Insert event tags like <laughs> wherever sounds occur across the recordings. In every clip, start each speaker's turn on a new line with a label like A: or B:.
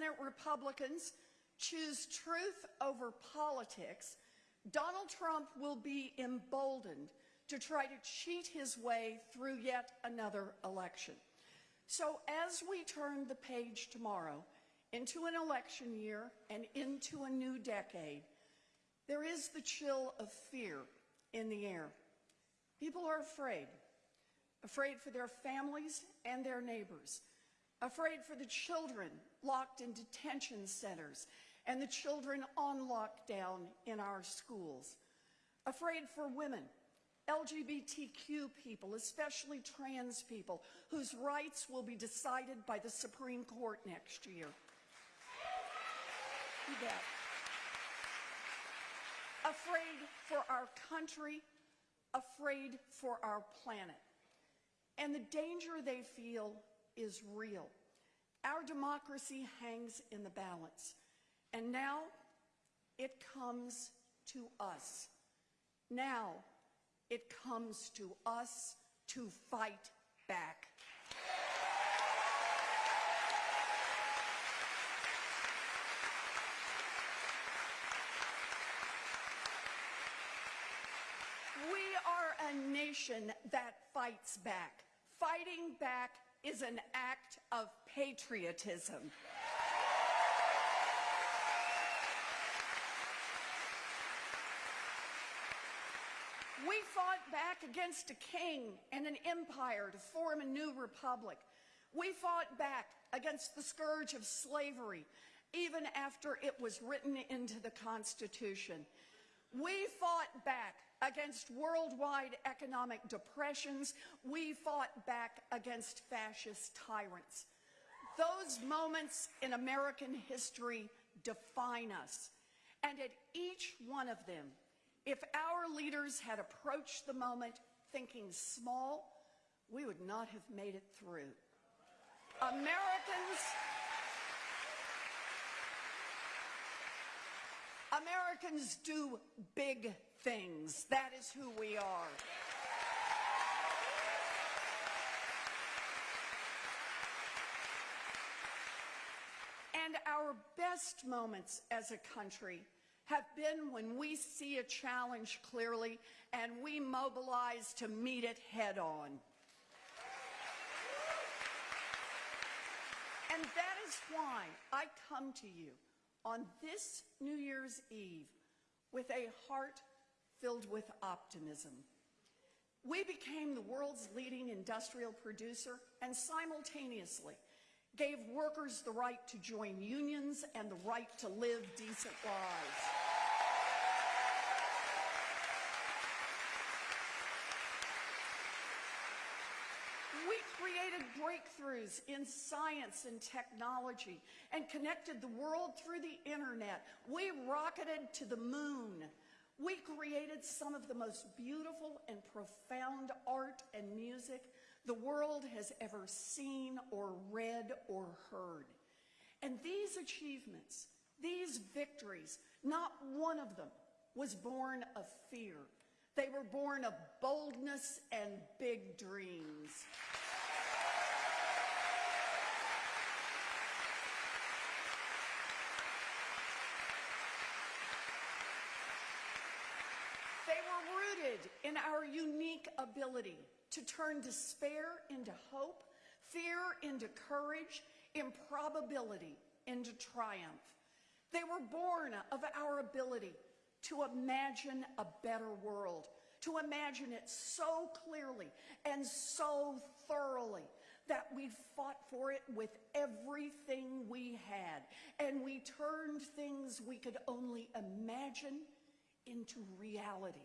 A: Senate Republicans choose truth over politics, Donald Trump will be emboldened to try to cheat his way through yet another election. So as we turn the page tomorrow into an election year and into a new decade, there is the chill of fear in the air. People are afraid, afraid for their families and their neighbors, afraid for the children locked in detention centers and the children on lockdown in our schools, afraid for women, LGBTQ people, especially trans people, whose rights will be decided by the Supreme Court next year. You bet. Afraid for our country, afraid for our planet. And the danger they feel is real. Our democracy hangs in the balance. And now it comes to us. Now it comes to us to fight back. We are a nation that fights back. Fighting back is an act of patriotism. We fought back against a king and an empire to form a new republic. We fought back against the scourge of slavery, even after it was written into the Constitution. We fought back against worldwide economic depressions. We fought back against fascist tyrants. Those moments in American history define us. And at each one of them, if our leaders had approached the moment thinking small, we would not have made it through. Americans Americans do big things. That is who we are. And our best moments as a country have been when we see a challenge clearly and we mobilize to meet it head on. And that is why I come to you on this New Year's Eve with a heart filled with optimism. We became the world's leading industrial producer and simultaneously gave workers the right to join unions and the right to live decent lives. We created breakthroughs in science and technology and connected the world through the internet. We rocketed to the moon. We created some of the most beautiful and profound art and music the world has ever seen or read or heard. And these achievements, these victories, not one of them was born of fear. They were born of boldness and big dreams. They in our unique ability to turn despair into hope, fear into courage, improbability into triumph. They were born of our ability to imagine a better world, to imagine it so clearly and so thoroughly that we fought for it with everything we had, and we turned things we could only imagine into reality.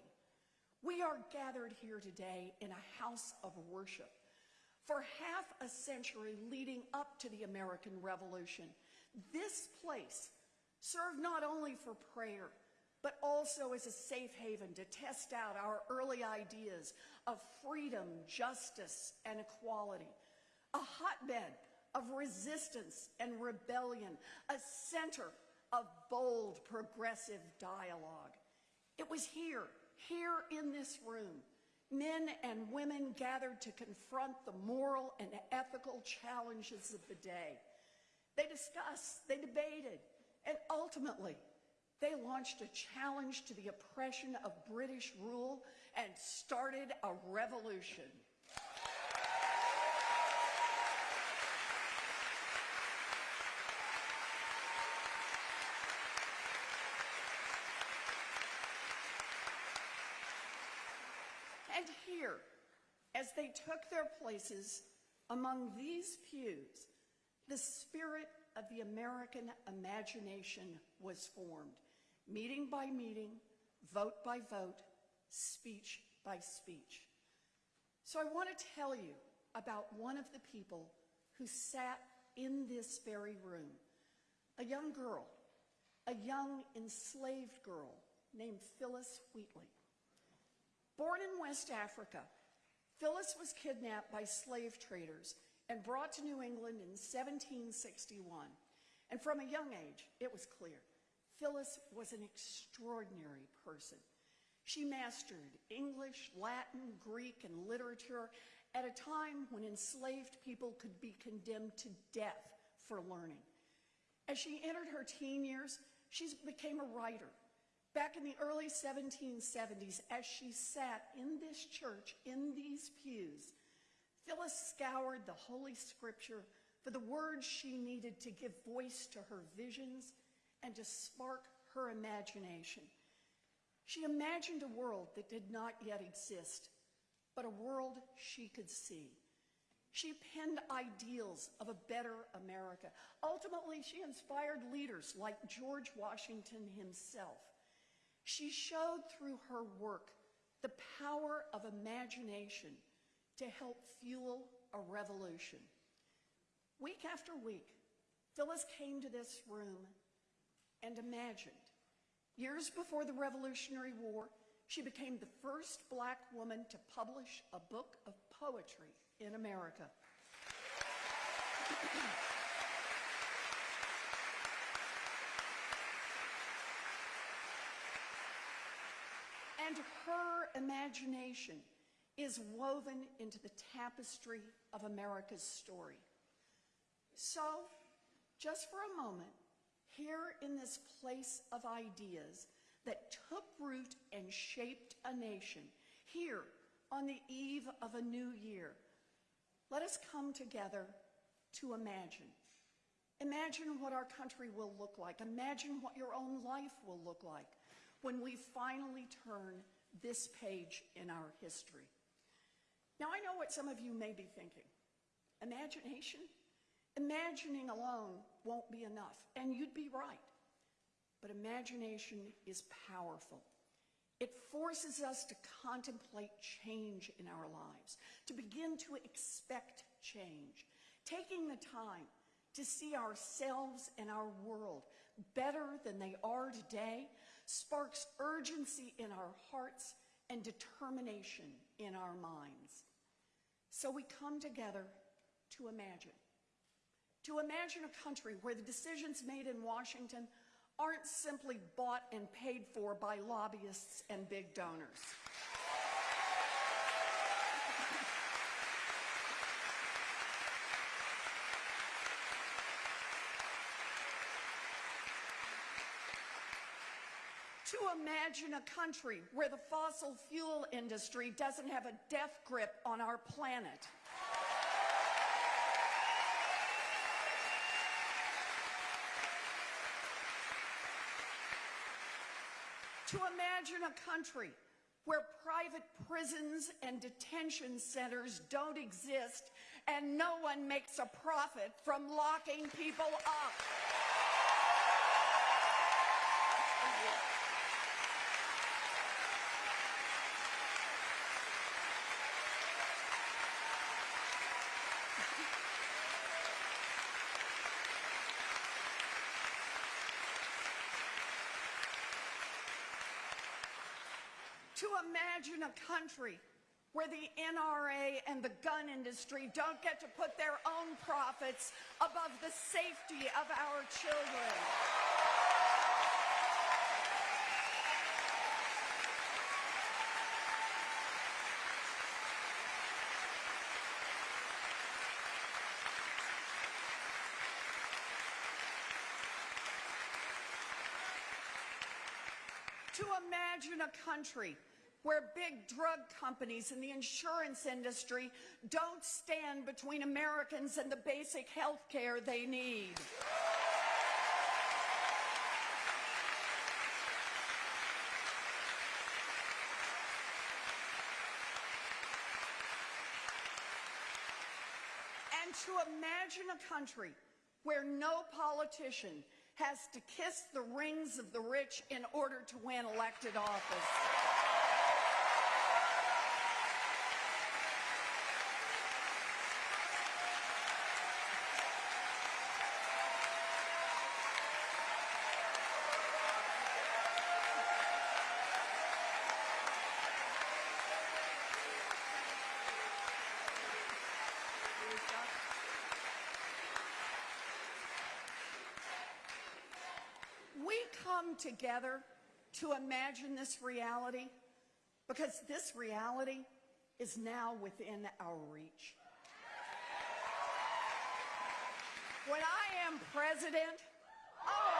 A: We are gathered here today in a house of worship. For half a century leading up to the American Revolution, this place served not only for prayer, but also as a safe haven to test out our early ideas of freedom, justice, and equality. A hotbed of resistance and rebellion, a center of bold, progressive dialogue. It was here here in this room, men and women gathered to confront the moral and ethical challenges of the day. They discussed, they debated, and ultimately, they launched a challenge to the oppression of British rule and started a revolution. And here, as they took their places among these pews, the spirit of the American imagination was formed, meeting by meeting, vote by vote, speech by speech. So I want to tell you about one of the people who sat in this very room, a young girl, a young enslaved girl named Phillis Wheatley. Born in West Africa, Phillis was kidnapped by slave traders and brought to New England in 1761. And from a young age, it was clear Phillis was an extraordinary person. She mastered English, Latin, Greek, and literature at a time when enslaved people could be condemned to death for learning. As she entered her teen years, she became a writer. Back in the early 1770s, as she sat in this church, in these pews, Phillis scoured the Holy Scripture for the words she needed to give voice to her visions and to spark her imagination. She imagined a world that did not yet exist, but a world she could see. She penned ideals of a better America. Ultimately, she inspired leaders like George Washington himself. She showed through her work the power of imagination to help fuel a revolution. Week after week, Phillis came to this room and imagined. Years before the Revolutionary War, she became the first black woman to publish a book of poetry in America. <clears throat> and her imagination is woven into the tapestry of America's story. So, just for a moment, here in this place of ideas that took root and shaped a nation, here on the eve of a new year, let us come together to imagine. Imagine what our country will look like. Imagine what your own life will look like when we finally turn this page in our history. Now, I know what some of you may be thinking. Imagination? Imagining alone won't be enough, and you'd be right. But imagination is powerful. It forces us to contemplate change in our lives, to begin to expect change, taking the time to see ourselves and our world better than they are today sparks urgency in our hearts and determination in our minds. So we come together to imagine. To imagine a country where the decisions made in Washington aren't simply bought and paid for by lobbyists and big donors. Imagine a country where the fossil fuel industry doesn't have a death grip on our planet. to imagine a country where private prisons and detention centers don't exist and no one makes a profit from locking people up. to imagine a country where the NRA and the gun industry don't get to put their own profits above the safety of our children. to imagine a country where big drug companies and the insurance industry don't stand between Americans and the basic health care they need. And to imagine a country where no politician has to kiss the rings of the rich in order to win elected office. We come together to imagine this reality because this reality is now within our reach. When I am president, oh,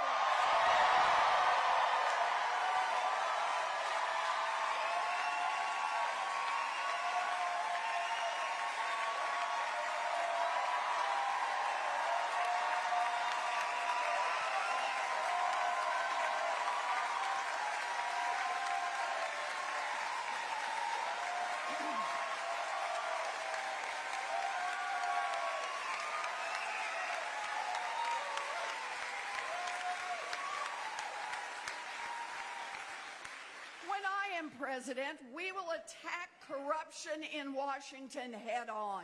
A: when I am president, we will attack corruption in Washington head on.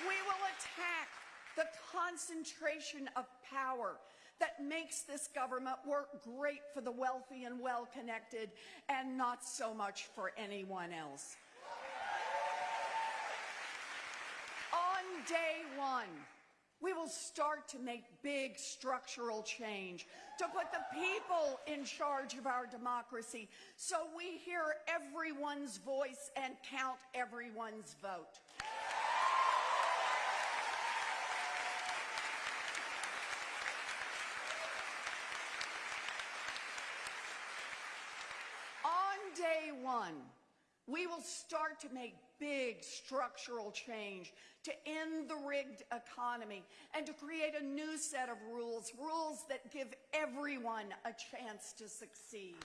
A: We will attack the concentration of power that makes this government work great for the wealthy and well connected and not so much for anyone else. On day one, we will start to make big structural change to put the people in charge of our democracy so we hear everyone's voice and count everyone's vote. On day one, we will start to make big structural change to end the rigged economy and to create a new set of rules, rules that give everyone a chance to succeed.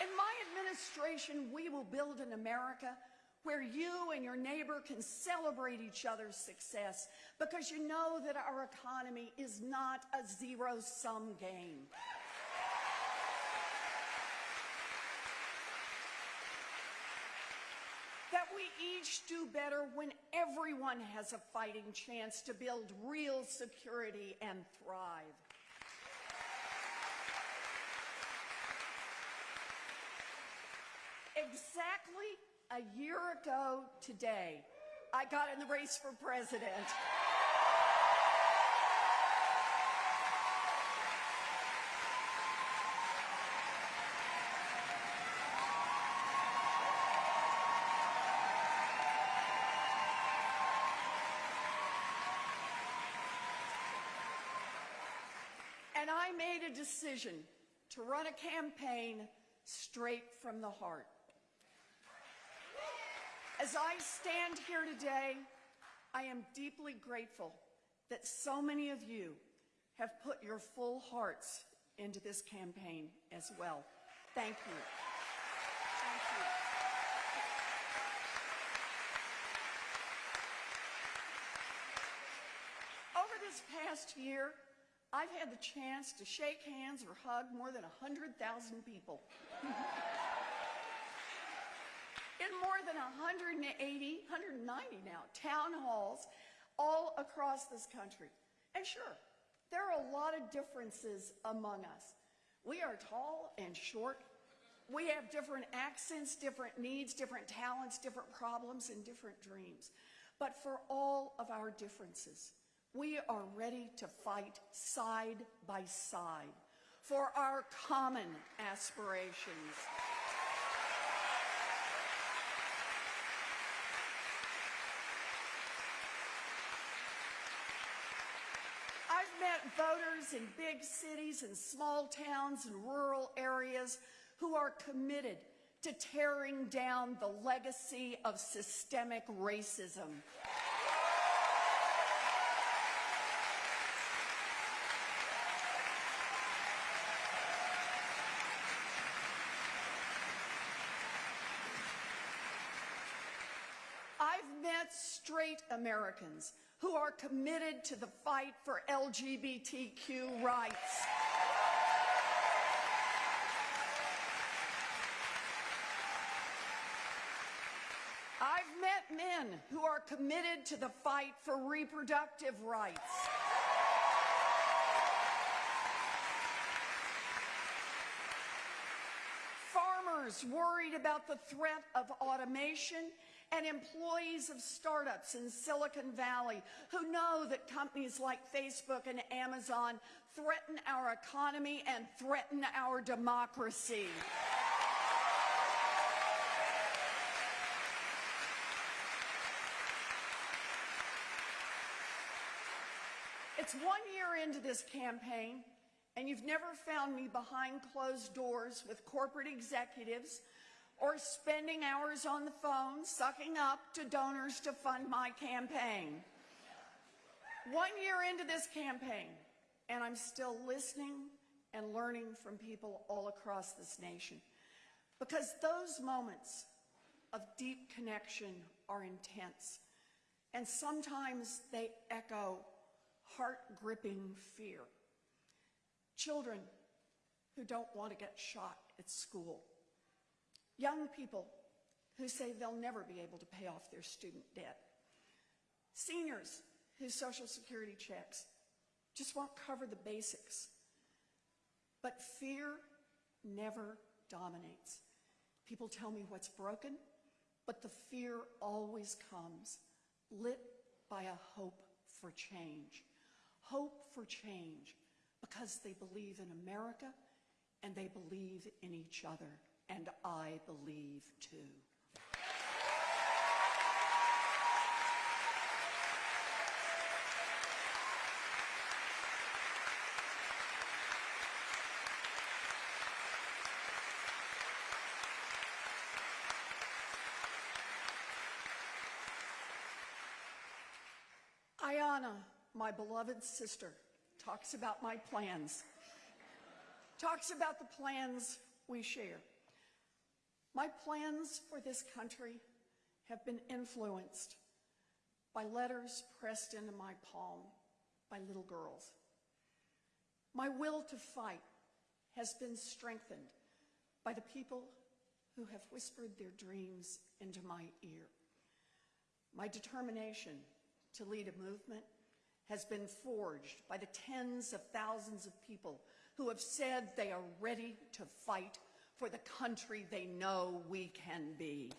A: In my administration, we will build an America where you and your neighbor can celebrate each other's success because you know that our economy is not a zero-sum game. That we each do better when everyone has a fighting chance to build real security and thrive. Exactly a year ago today, I got in the race for president. And I made a decision to run a campaign straight from the heart. As I stand here today, I am deeply grateful that so many of you have put your full hearts into this campaign as well. Thank you. Over this past year, I've had the chance to shake hands or hug more than 100,000 people. <laughs> more than 180, 190 now, town halls all across this country. And sure, there are a lot of differences among us. We are tall and short. We have different accents, different needs, different talents, different problems, and different dreams. But for all of our differences, we are ready to fight side by side for our common aspirations. met voters in big cities and small towns and rural areas who are committed to tearing down the legacy of systemic racism. I've met Americans who are committed to the fight for LGBTQ rights. I've met men who are committed to the fight for reproductive rights. Worried about the threat of automation and employees of startups in Silicon Valley who know that companies like Facebook and Amazon threaten our economy and threaten our democracy. It's one year into this campaign, and you've never found me behind closed doors with corporate executives or spending hours on the phone sucking up to donors to fund my campaign. One year into this campaign, and I'm still listening and learning from people all across this nation. Because those moments of deep connection are intense, and sometimes they echo heart-gripping fear. Children who don't want to get shot at school. Young people who say they'll never be able to pay off their student debt. Seniors whose Social Security checks just won't cover the basics. But fear never dominates. People tell me what's broken, but the fear always comes, lit by a hope for change. Hope for change because they believe in America and they believe in each other. And I believe too. Ayanna, my beloved sister, talks about my plans, talks about the plans we share. My plans for this country have been influenced by letters pressed into my palm by little girls. My will to fight has been strengthened by the people who have whispered their dreams into my ear. My determination to lead a movement has been forged by the tens of thousands of people who have said they are ready to fight for the country they know we can be.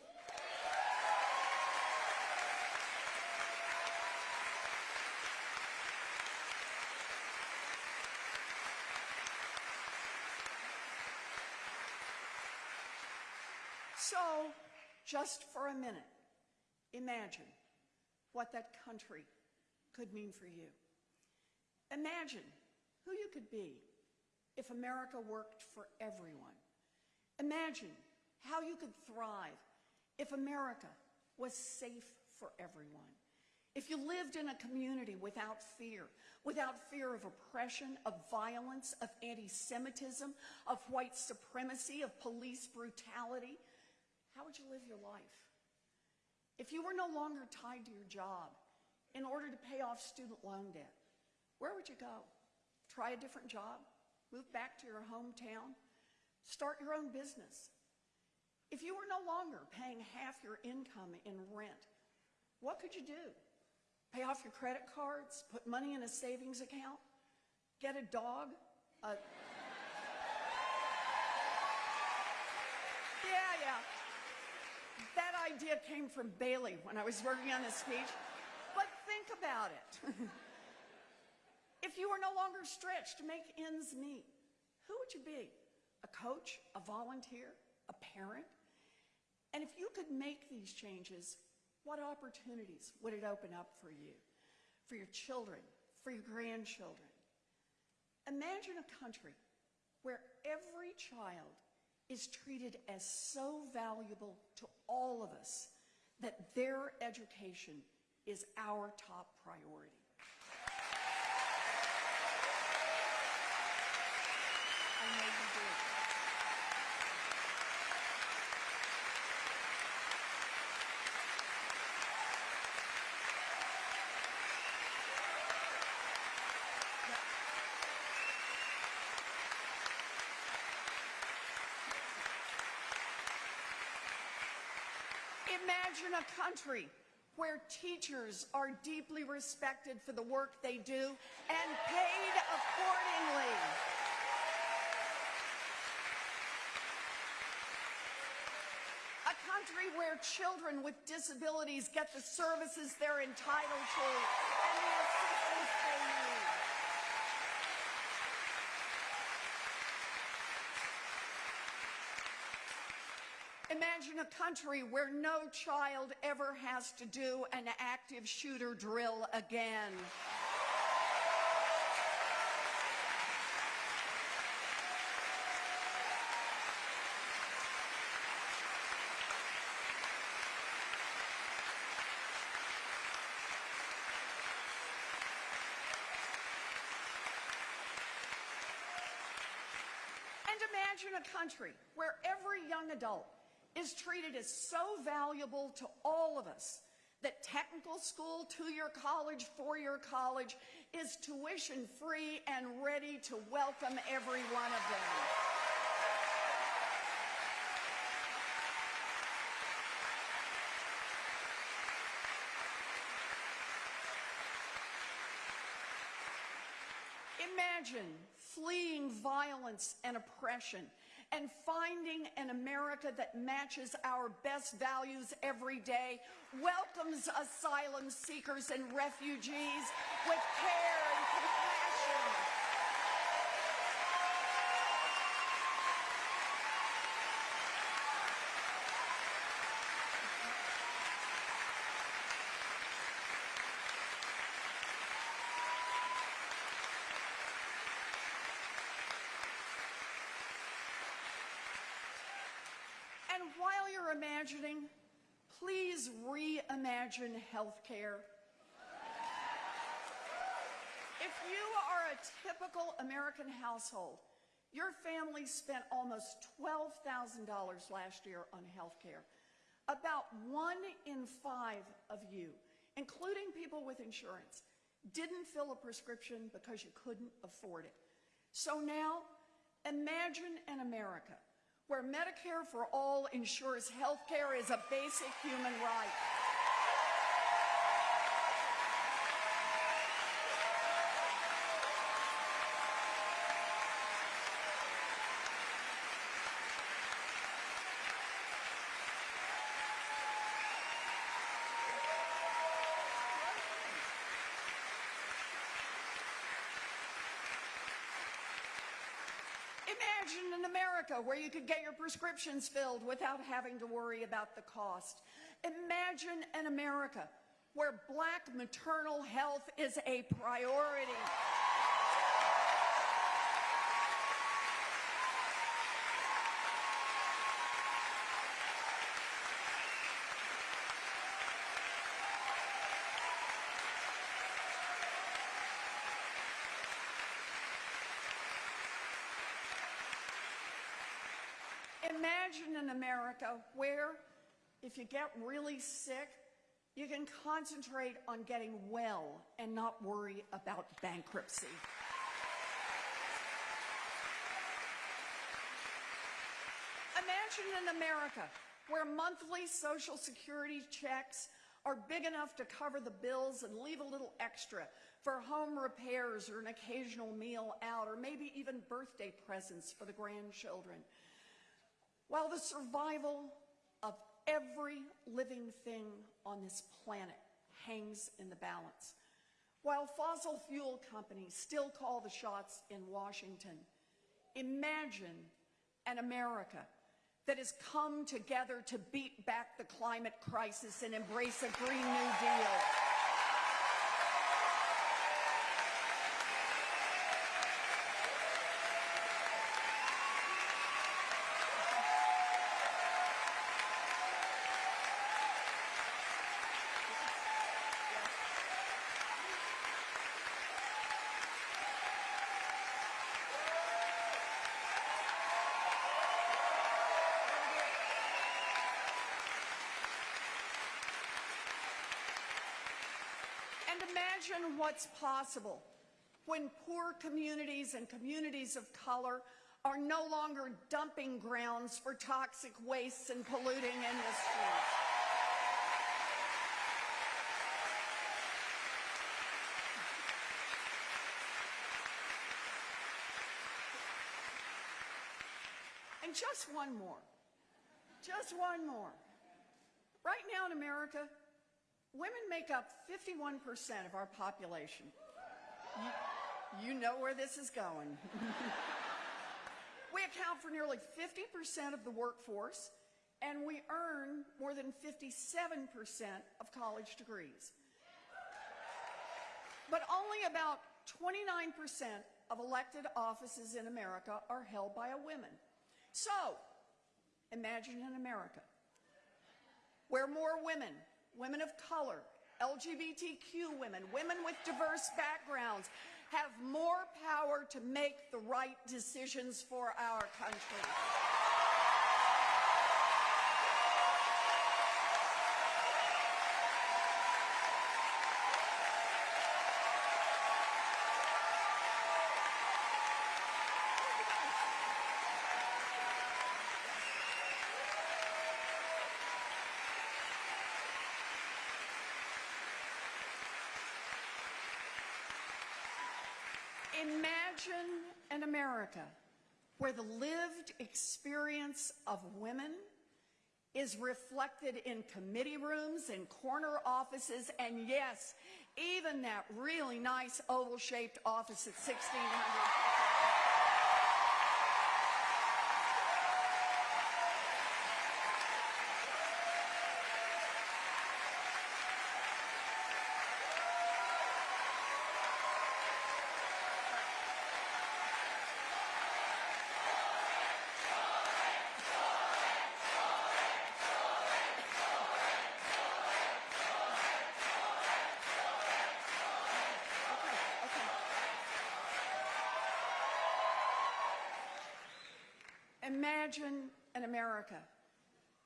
A: So, just for a minute, imagine what that country could mean for you. Imagine who you could be if America worked for everyone. Imagine how you could thrive if America was safe for everyone. If you lived in a community without fear, without fear of oppression, of violence, of anti-Semitism, of white supremacy, of police brutality, how would you live your life? If you were no longer tied to your job in order to pay off student loan debt, where would you go? Try a different job? Move back to your hometown? Start your own business? If you were no longer paying half your income in rent, what could you do? Pay off your credit cards? Put money in a savings account? Get a dog? A... yeah, yeah. That idea came from Bailey when I was working on this speech. Think about it. <laughs> if you were no longer stretched to make ends meet, who would you be? A coach, a volunteer, a parent? And if you could make these changes, what opportunities would it open up for you, for your children, for your grandchildren, Imagine a country where every child is treated as so valuable to all of us that their education is our top priority. Imagine a country where teachers are deeply respected for the work they do and paid accordingly. A country where children with disabilities get the services they're entitled to and the assistance they need. A country where no child ever has to do an active shooter drill again. And imagine a country where every young adult is treated as so valuable to all of us that technical school, two-year college, four-year college is tuition free and ready to welcome every one of them. Imagine fleeing violence and oppression and finding an America that matches our best values every day, welcomes asylum seekers and refugees with care and compassion. And while you're imagining, please reimagine healthcare. If you are a typical American household, your family spent almost $12,000 last year on healthcare. About one in five of you, including people with insurance, didn't fill a prescription because you couldn't afford it. So now, imagine an America where Medicare for All ensures health care is a basic human right. Imagine an America where you could get your prescriptions filled without having to worry about the cost. Imagine an America where black maternal health is a priority. Imagine an America where, if you get really sick, you can concentrate on getting well and not worry about bankruptcy. Imagine an America where monthly Social Security checks are big enough to cover the bills and leave a little extra for home repairs or an occasional meal out, or maybe even birthday presents for the grandchildren. While the survival of every living thing on this planet hangs in the balance, while fossil fuel companies still call the shots in Washington, imagine an America that has come together to beat back the climate crisis and embrace a Green New Deal. Imagine what's possible when poor communities and communities of color are no longer dumping grounds for toxic wastes and polluting industries. And just one more. Just one more. Right now in America, women make up 51% of our population. You, you know where this is going. <laughs> we account for nearly 50% of the workforce, and we earn more than 57% of college degrees. But only about 29% of elected offices in America are held by a woman. So, imagine an America where more women, women of color, LGBTQ women, women with diverse backgrounds, have more power to make the right decisions for our country. Imagine an America where the lived experience of women is reflected in committee rooms and corner offices, and yes, even that really nice oval-shaped office at 1600. Imagine an America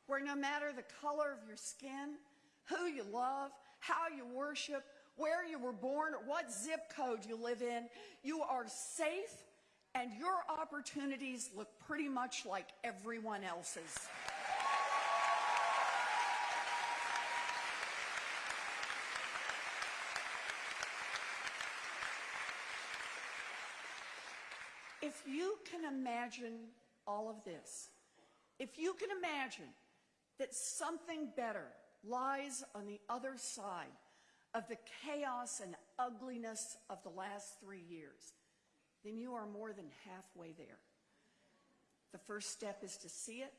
A: where no matter the color of your skin, who you love, how you worship, where you were born, or what zip code you live in, you are safe and your opportunities look pretty much like everyone else's. If you can imagine all of this, if you can imagine that something better lies on the other side of the chaos and ugliness of the last three years, then you are more than halfway there. The first step is to see it.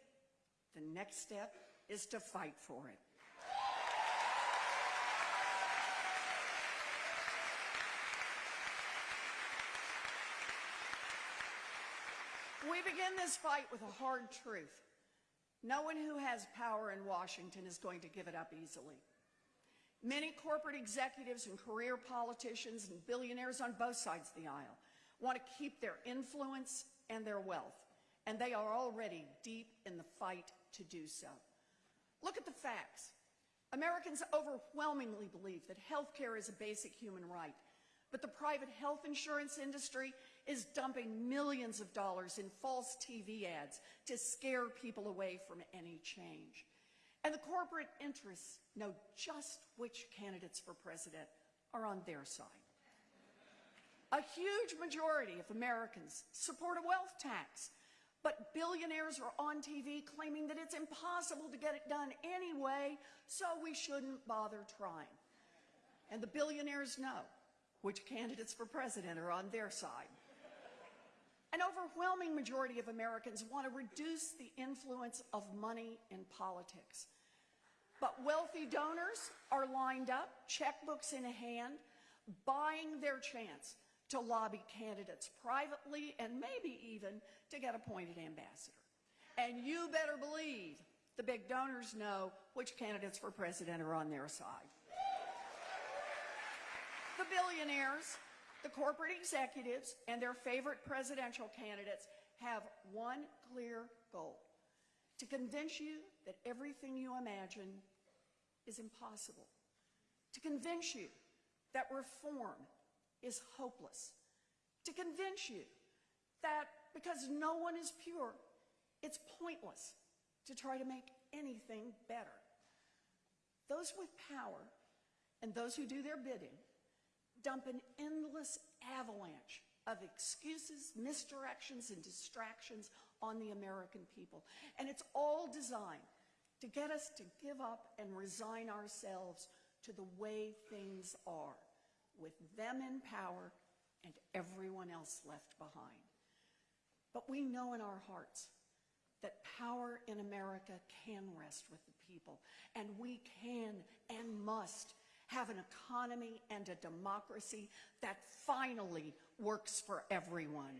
A: The next step is to fight for it. We begin this fight with a hard truth. No one who has power in Washington is going to give it up easily. Many corporate executives and career politicians and billionaires on both sides of the aisle want to keep their influence and their wealth, and they are already deep in the fight to do so. Look at the facts. Americans overwhelmingly believe that health care is a basic human right, but the private health insurance industry is dumping millions of dollars in false TV ads to scare people away from any change. And the corporate interests know just which candidates for president are on their side. A huge majority of Americans support a wealth tax, but billionaires are on TV claiming that it's impossible to get it done anyway, so we shouldn't bother trying. And the billionaires know which candidates for president are on their side. An overwhelming majority of Americans want to reduce the influence of money in politics. But wealthy donors are lined up, checkbooks in hand, buying their chance to lobby candidates privately and maybe even to get appointed ambassador. And you better believe the big donors know which candidates for president are on their side. The billionaires, the corporate executives, and their favorite presidential candidates have one clear goal to convince you that everything you imagine is impossible. To convince you that reform is hopeless, to convince you that because no one is pure, it's pointless to try to make anything better. Those with power and those who do their bidding dump an endless avalanche of excuses, misdirections, and distractions on the American people. And it's all designed to get us to give up and resign ourselves to the way things are, with them in power and everyone else left behind. But we know in our hearts that power in America can rest with the people, and we can and must have an economy and a democracy that finally works for everyone.